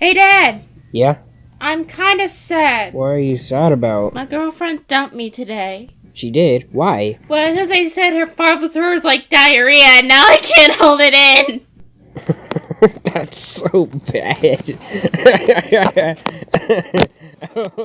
Hey, Dad! Yeah? I'm kinda sad. What are you sad about? My girlfriend dumped me today. She did? Why? Well, because I said her father was like diarrhea, and now I can't hold it in! That's so bad.